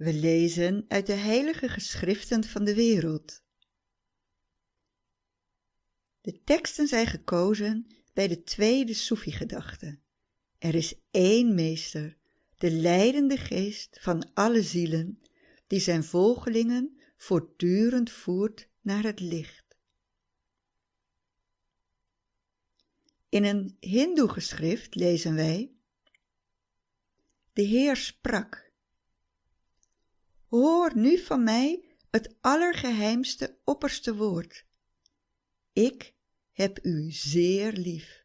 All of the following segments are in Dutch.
We lezen uit de heilige geschriften van de wereld. De teksten zijn gekozen bij de tweede Soefi-gedachte. Er is één meester, de leidende geest van alle zielen, die zijn volgelingen voortdurend voert naar het licht. In een Hindoe-geschrift lezen wij: De Heer sprak Hoor nu van mij het allergeheimste opperste woord. Ik heb u zeer lief.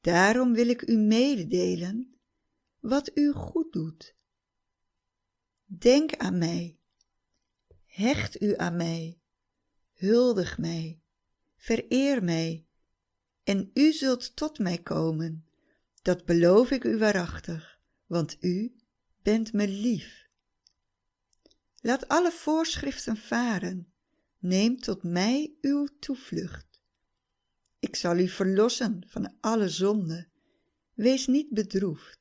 Daarom wil ik u mededelen wat u goed doet. Denk aan mij, hecht u aan mij, huldig mij, vereer mij, en u zult tot mij komen. Dat beloof ik u waarachtig, want u bent me lief. Laat alle voorschriften varen, neem tot mij uw toevlucht. Ik zal u verlossen van alle zonde, wees niet bedroefd.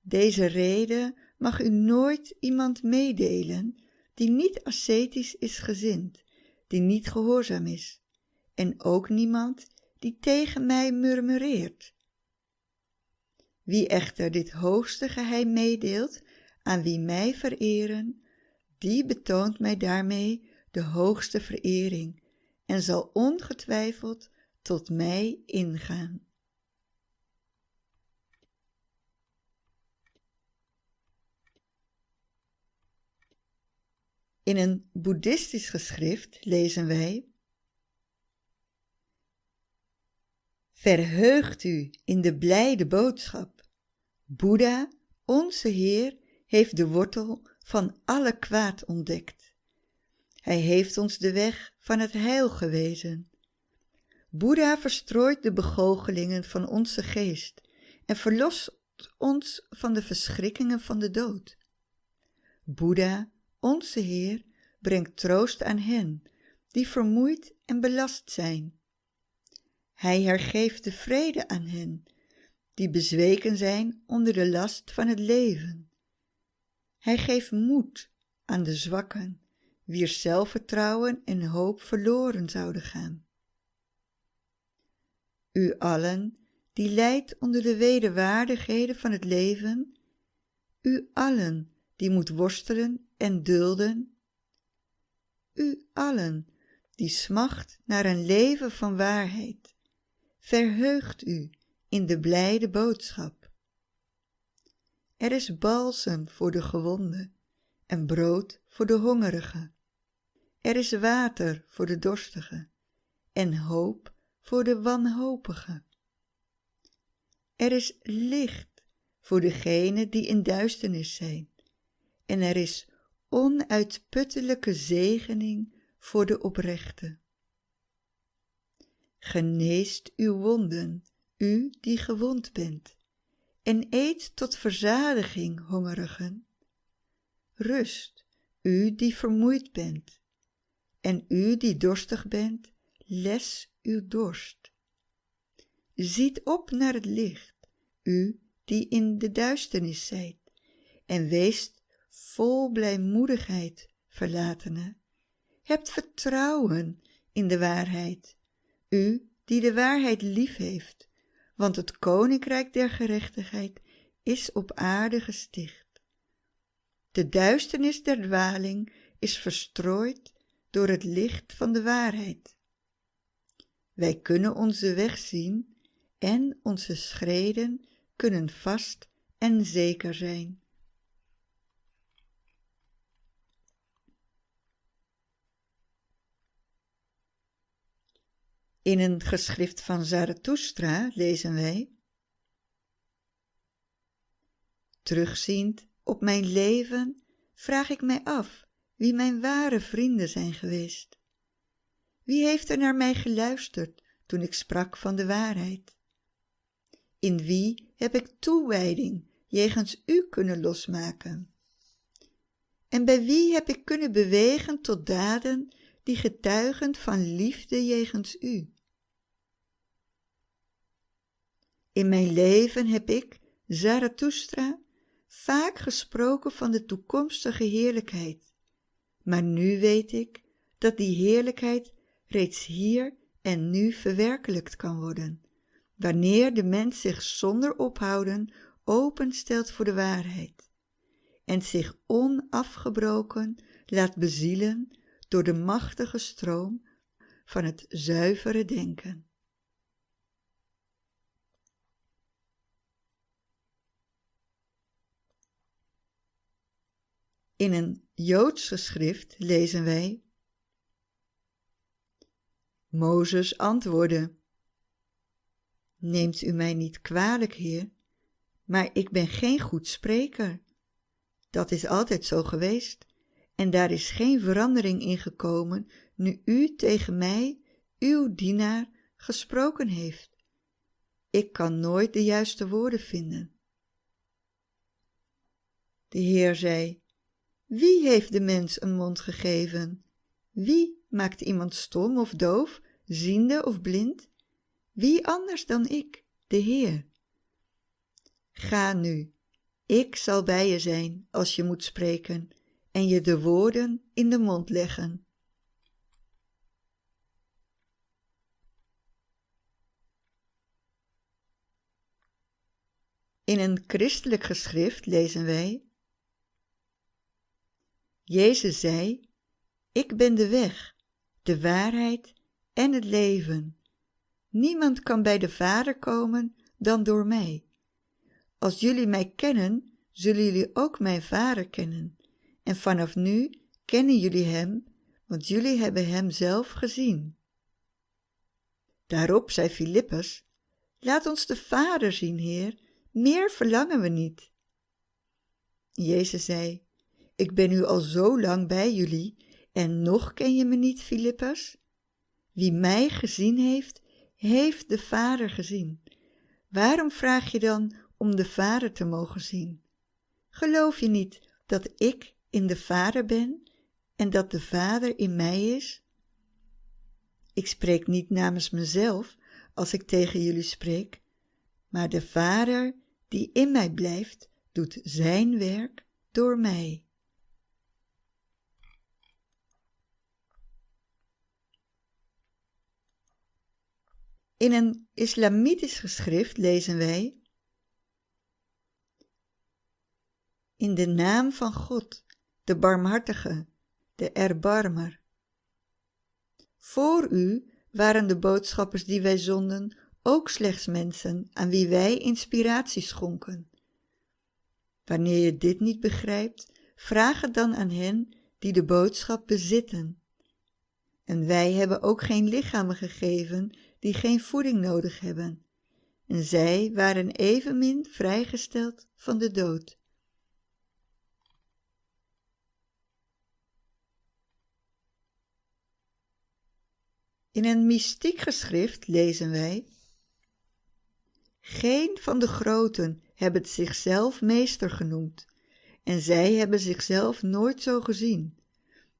Deze reden mag u nooit iemand meedelen die niet ascetisch is gezind, die niet gehoorzaam is, en ook niemand die tegen mij murmureert. Wie echter dit hoogste geheim meedeelt aan wie mij vereren, die betoont mij daarmee de hoogste verering en zal ongetwijfeld tot mij ingaan. In een boeddhistisch geschrift lezen wij Verheugt u in de blijde boodschap. Boeddha, onze Heer, heeft de wortel van alle kwaad ontdekt. Hij heeft ons de weg van het heil gewezen. Boeddha verstrooit de begoochelingen van onze geest en verlost ons van de verschrikkingen van de dood. Boeddha, onze Heer, brengt troost aan hen die vermoeid en belast zijn. Hij hergeeft de vrede aan hen die bezweken zijn onder de last van het leven. Hij geeft moed aan de zwakken, wier zelfvertrouwen en hoop verloren zouden gaan. U allen, die lijdt onder de wederwaardigheden van het leven, u allen, die moet worstelen en dulden, u allen, die smacht naar een leven van waarheid, verheugt u in de blijde boodschap. Er is balsem voor de gewonde en brood voor de hongerige. Er is water voor de dorstige en hoop voor de wanhopige. Er is licht voor degenen die in duisternis zijn en er is onuitputtelijke zegening voor de oprechte. Geneest uw wonden, u die gewond bent en eet tot verzadiging, hongerigen. Rust, u die vermoeid bent, en u die dorstig bent, les uw dorst. Ziet op naar het licht, u die in de duisternis zijt, en weest vol blijmoedigheid, verlatene. Hebt vertrouwen in de waarheid, u die de waarheid lief heeft, want het koninkrijk der gerechtigheid is op aarde gesticht. De duisternis der dwaling is verstrooid door het licht van de waarheid. Wij kunnen onze weg zien en onze schreden kunnen vast en zeker zijn. In een geschrift van Zarathustra lezen wij Terugziend op mijn leven vraag ik mij af wie mijn ware vrienden zijn geweest. Wie heeft er naar mij geluisterd toen ik sprak van de waarheid? In wie heb ik toewijding jegens u kunnen losmaken? En bij wie heb ik kunnen bewegen tot daden die getuigen van liefde jegens u. In mijn leven heb ik, Zarathustra, vaak gesproken van de toekomstige heerlijkheid. Maar nu weet ik dat die heerlijkheid reeds hier en nu verwerkelijkt kan worden, wanneer de mens zich zonder ophouden openstelt voor de waarheid en zich onafgebroken laat bezielen door de machtige stroom van het zuivere denken. In een Joods geschrift lezen wij Mozes antwoordde Neemt u mij niet kwalijk, heer, maar ik ben geen goed spreker. Dat is altijd zo geweest en daar is geen verandering in gekomen nu u tegen mij, uw dienaar, gesproken heeft. Ik kan nooit de juiste woorden vinden. De Heer zei, wie heeft de mens een mond gegeven? Wie maakt iemand stom of doof, ziende of blind? Wie anders dan ik, de Heer? Ga nu, ik zal bij je zijn als je moet spreken en je de woorden in de mond leggen. In een christelijk geschrift lezen wij Jezus zei, ik ben de weg, de waarheid en het leven. Niemand kan bij de Vader komen dan door mij. Als jullie mij kennen, zullen jullie ook mijn Vader kennen. En vanaf nu kennen jullie Hem, want jullie hebben Hem zelf gezien. Daarop zei Filippus, laat ons de Vader zien, Heer, meer verlangen we niet. Jezus zei, ik ben nu al zo lang bij jullie en nog ken je me niet, Filippus? Wie mij gezien heeft, heeft de Vader gezien. Waarom vraag je dan om de Vader te mogen zien? Geloof je niet dat ik in de Vader ben en dat de Vader in mij is? Ik spreek niet namens mezelf als ik tegen jullie spreek, maar de Vader die in mij blijft, doet zijn werk door mij. In een islamitisch geschrift lezen wij In de naam van God, de barmhartige, de erbarmer. Voor u waren de boodschappers die wij zonden ook slechts mensen aan wie wij inspiratie schonken. Wanneer je dit niet begrijpt, vraag het dan aan hen die de boodschap bezitten. En wij hebben ook geen lichamen gegeven die geen voeding nodig hebben. En zij waren evenmin vrijgesteld van de dood. In een mystiek geschrift lezen wij Geen van de groten hebben zichzelf meester genoemd en zij hebben zichzelf nooit zo gezien.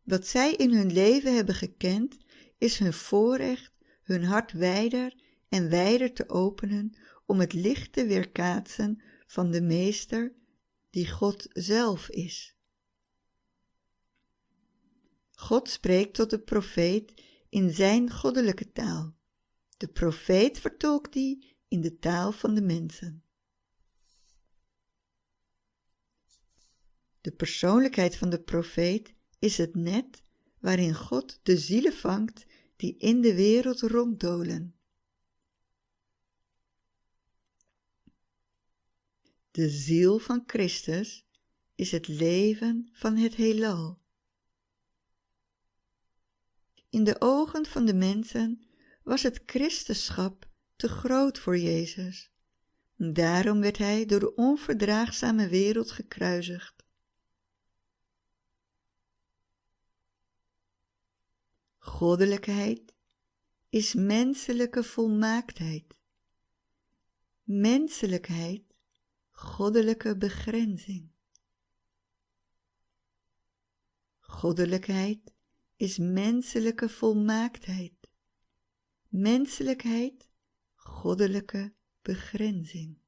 Wat zij in hun leven hebben gekend is hun voorrecht hun hart wijder en wijder te openen om het licht te weerkaatsen van de Meester die God zelf is. God spreekt tot de profeet in zijn goddelijke taal. De profeet vertolkt die in de taal van de mensen. De persoonlijkheid van de profeet is het net waarin God de zielen vangt die in de wereld ronddolen. De ziel van Christus is het leven van het heelal. In de ogen van de mensen was het Christenschap te groot voor Jezus. Daarom werd hij door de onverdraagzame wereld gekruisigd. Goddelijkheid is menselijke volmaaktheid. Menselijkheid, goddelijke begrenzing. Goddelijkheid is menselijke volmaaktheid. Menselijkheid, goddelijke begrenzing.